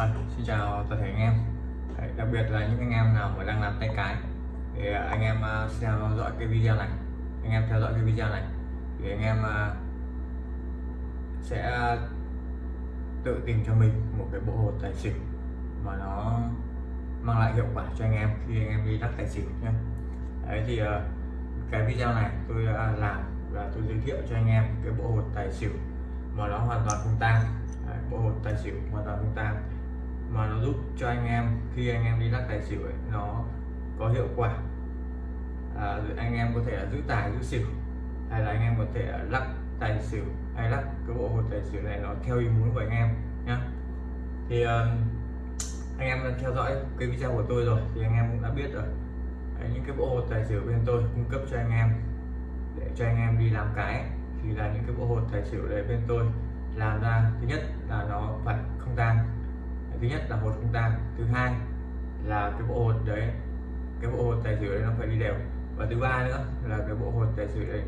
À, xin chào toàn thể anh em. Đấy, đặc biệt là những anh em nào mà đang làm tay cái. Thì à, anh em à, theo dõi cái video này. Anh em theo dõi cái video này. Thì anh em uh, sẽ à, tự tìm cho mình một cái bộ hột tài xỉu mà nó mang lại hiệu quả cho anh em khi anh em đi đắc tài xỉu nhé. Đấy thì uh, cái video này tôi đã làm và tôi giới thiệu cho anh em cái bộ hột tài xỉu mà nó hoàn toàn không tang. Đấy, bộ hột tài xỉu hoàn toàn không tang mà nó giúp cho anh em khi anh em đi lắc tài xỉu ấy, nó có hiệu quả. À, anh em có thể là giữ tài giữ xỉu hay là anh em có thể lắc tài xỉu hay lắc cái bộ hột tài xỉu này nó theo ý muốn của anh em nhé thì uh, anh em đã theo dõi cái video của tôi rồi thì anh em cũng đã biết rồi. Đấy, những cái bộ hột tài xỉu bên tôi cung cấp cho anh em để cho anh em đi làm cái thì là những cái bộ hột tài xỉu đấy bên tôi làm ra. Thứ nhất là nó phải không tan thứ nhất là hột không tang thứ hai là cái bộ hột đấy cái bộ hột tài xỉu đấy nó phải đi đều. Và thứ ba nữa là cái bộ hột tài xỉu đấy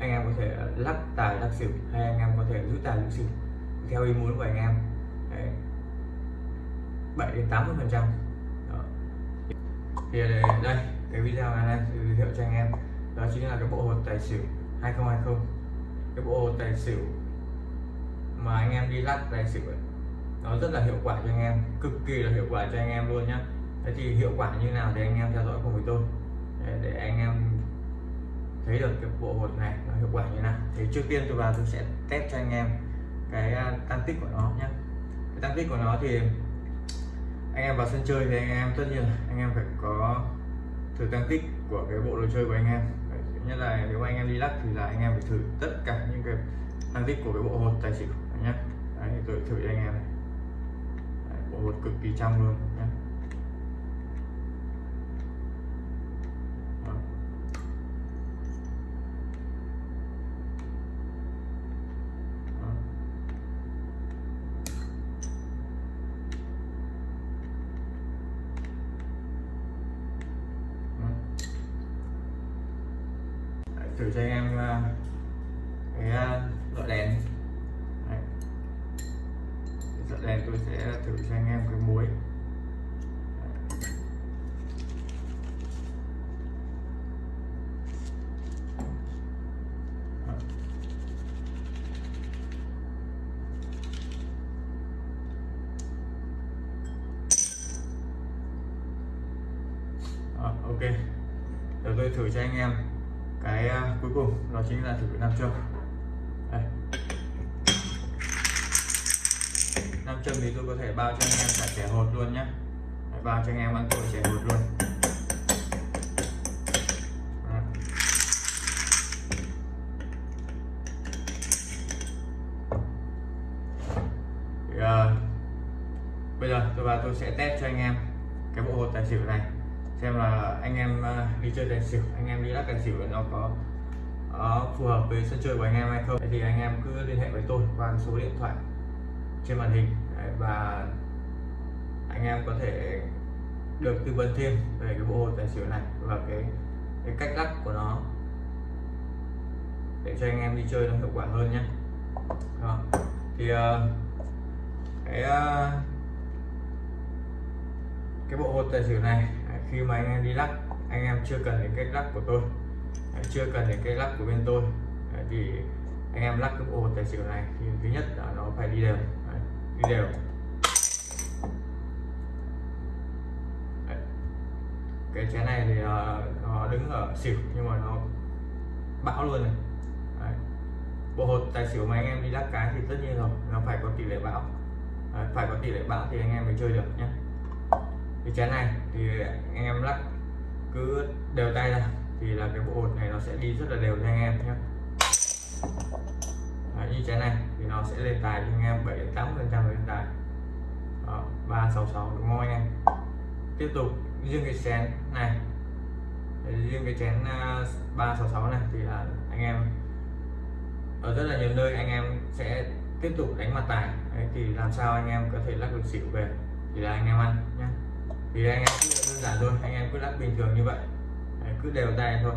anh em có thể lắc tài lắc xỉu hay anh em có thể giữ tài giữ xỉu theo ý muốn của anh em. Đấy. 7 đến 80 phần trăm. Thì đây, đây cái video này này giới thiệu cho anh em. Đó chính là cái bộ hột tài xỉu 2020 cái bộ hột tài xỉu mà anh em đi lắc tài xỉu ấy, nó rất là hiệu quả cho anh em cực kỳ là hiệu quả cho anh em luôn nhé. thế thì hiệu quả như nào thì anh em theo dõi cùng với tôi để, để anh em thấy được cái bộ hột này nó hiệu quả như nào thì trước tiên tôi vào tôi sẽ test cho anh em cái tăng tích của nó nhé cái tăng tích của nó thì anh em vào sân chơi thì anh em tất nhiên anh em phải có thử tăng tích của cái bộ đồ chơi của anh em nhất là nếu anh em đi lắc thì là anh em phải thử tất cả những cái tăng tích của cái bộ hột tài xỉu nhé Đấy, tôi thử cho anh em này Đấy, cực kỳ trong luôn nhé thử cho anh em ờ, cái ờ, loại đèn đây tôi sẽ thử cho anh em cái muối. Ờ, ok. Giờ tôi thử cho anh em cái uh, cuối cùng đó chính là thử nam châm đây nam châm thì tôi có thể bao cho anh em cả trẻ hột luôn nhé Đấy, bao cho anh em ăn tuổi trẻ hột luôn. Thì, uh, bây giờ tôi vào tôi sẽ test cho anh em cái bộ hột tài xỉu này. Xem là anh em uh, đi chơi tài xỉu anh em đi lắc tài xỉu nó có uh, phù hợp với sân chơi của anh em hay không. Thì anh em cứ liên hệ với tôi qua số điện thoại trên màn hình. Đấy, và anh em có thể được tư vấn thêm về cái bộ hột tài xỉu này và cái cái cách lắc của nó để cho anh em đi chơi nó hiệu quả hơn nhé. Đó. thì uh, cái uh, cái bộ hột tài xỉu này à, khi mà anh em đi lắc anh em chưa cần đến cách lắc của tôi. Chưa cần đến cách lắc của bên tôi. Thì anh em lắc cái bộ hột tài xỉu này thì thứ nhất là nó phải đi đều đi đều cái chén này thì ờ, nó đứng ở xỉu nhưng mà nó bão luôn này. Đấy. bộ hột tài xỉu mà anh em đi lắc cái thì tất nhiên rồi nó phải có tỷ lệ bão. Đấy, phải có tỷ lệ bão thì anh em mới chơi được nhé cái chén này thì anh em lắc cứ đều tay ra thì là cái bộ hột này nó sẽ đi rất là đều cho anh em nhé Đấy, như chén này thì nó sẽ lên tài cho anh em 7 8 phần trăm lên tài ba sáu sáu đúng không anh em? Tiếp tục riêng cái chén này. Riêng cái chén à, ba sáu sáu này thì là anh em ở rất là nhiều nơi anh em sẽ tiếp tục đánh mặt tài. Đấy, thì làm sao anh em có thể lắc được xỉu về? Thì là anh em ăn nhé thì anh em cứ đơn giản thôi anh em cứ lắc bình thường như vậy. Đấy, cứ đều tay thôi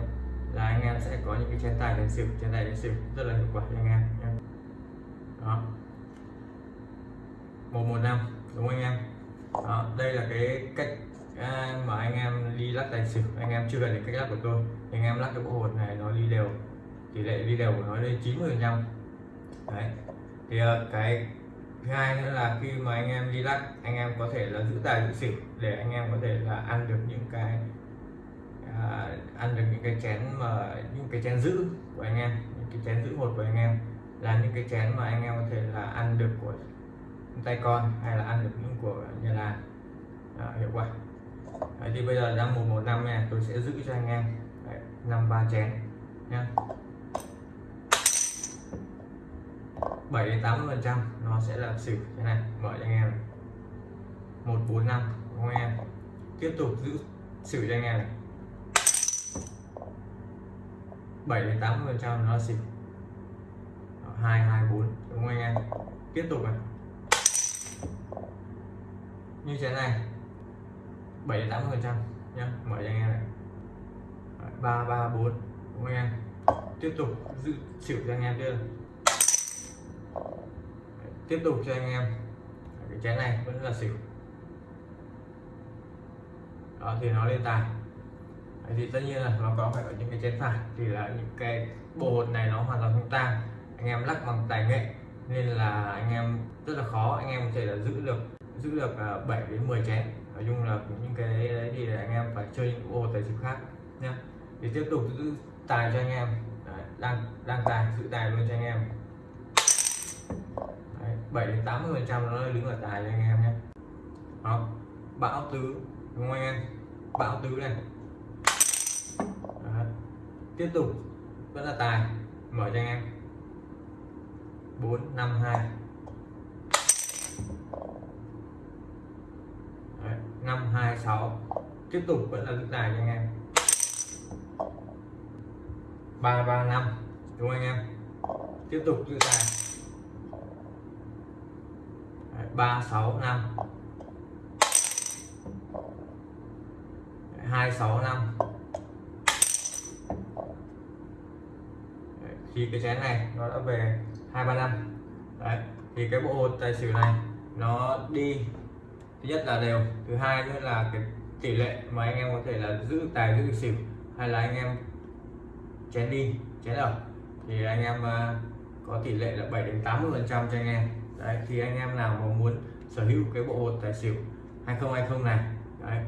là anh em sẽ có những cái chén tài đánh xỉu chén tài đánh xỉu rất là hiệu quả cho anh em nhé đó. Một một năm đúng không anh em? Đó đây là cái cách à, mà anh em đi lắc tài xỉu. Anh em chưa cần đến cách lắc của tôi. Anh em lắc cái bộ hột này nó đi đều. Tỷ lệ đi đều của nó lên 90 phần trăm. Đấy. Thì ờ, cái thứ hai nữa là khi mà anh em đi lắc anh em có thể là giữ tài giữ xỉu để anh em có thể là ăn được những cái à, ăn được những cái chén mà những cái chén giữ của anh em những cái chén giữ hột của anh em. Là những cái chén mà anh em có thể là ăn được của tay con hay là ăn được những của nhà làm à, hiệu quả. Đấy, thì bây giờ đang một một năm nha tôi sẽ giữ cho anh em. Năm ba chén nhá. 7 đến 80 phần trăm nó sẽ là xỉu thế này mở cho anh em. Một bốn năm đúng không em? Tiếp tục giữ xử cho anh em này. 7 đến 80 phần trăm nó là xỉu. Hai hai bốn đúng không anh em? Tiếp tục này như thế này. 7 đến 80 phần trăm nhá. Mở cho anh em này. Ba ba bốn. Đúng anh em? Tiếp tục giữ chịu cho anh em chưa? Tiếp tục cho anh em. Cái chén này vẫn là xỉu. Đó thì nó lên tài. Đấy, thì tất nhiên là nó có phải ở những cái chén phải. Thì là những cái bộ hột này nó hoàn toàn không tan anh em lắc bằng tài nghệ nên là anh em rất là khó. Anh em có thể là giữ được giữ được à, 7 đến 10 chén. Nói chung là những cái đấy thì là anh em phải chơi những bộ tài xỉu khác nhé thì tiếp tục giữ tài cho anh em. Đấy, đang đang tài giữ tài luôn cho anh em. Đấy, 7 đến 80 phần trăm nó đứng ở tài cho anh em nhé đó bão tứ đúng không anh em? Bão tứ này. Đấy. tiếp tục vẫn là tài mở cho anh em. 452 năm, hai, sáu. Tiếp tục vẫn là giữ tài cho anh em. 3 3 5 đúng không anh em? Tiếp tục giữ tài ba, sáu, năm. Hai, sáu, năm. Thì cái chén này nó đã về hai, ba, năm. Đấy, thì cái bộ hột tài xỉu này nó đi thứ nhất là đều. Thứ hai nữa là cái tỷ lệ mà anh em có thể là giữ tài, giữ xỉu hay là anh em chén đi, chén ở. Thì anh em ờ, có tỷ lệ là 7 đến 80 phần trăm cho anh em. Đấy, thì anh em nào mà muốn sở hữu cái bộ hột tài xỉu 2020 này, đấy,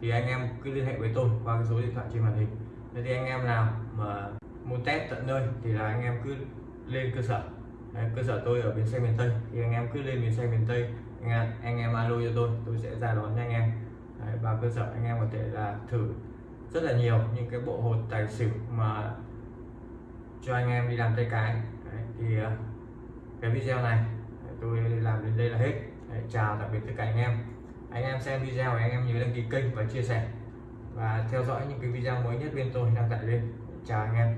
thì anh em cứ liên hệ với tôi qua cái số điện thoại trên màn hình. Thế thì anh em nào mà muốn test tận nơi thì là anh em cứ lên cơ sở đấy, cơ sở tôi ở bến xe miền Tây. Thì anh em cứ lên bến xe miền Tây. Anh em, anh em alo cho tôi tôi sẽ ra đón cho anh em. Đấy, và cơ sở anh em có thể là thử rất là nhiều những cái bộ hột tài xỉu mà cho anh em đi làm tay cái. Đấy, thì ờ, cái video này tôi làm đến đây là hết. Đấy, chào tạm biệt tất cả anh em. Anh em xem video anh em nhớ đăng ký kênh và chia sẻ. Và theo dõi những cái video mới nhất bên tôi đang tải lên. Chào anh em.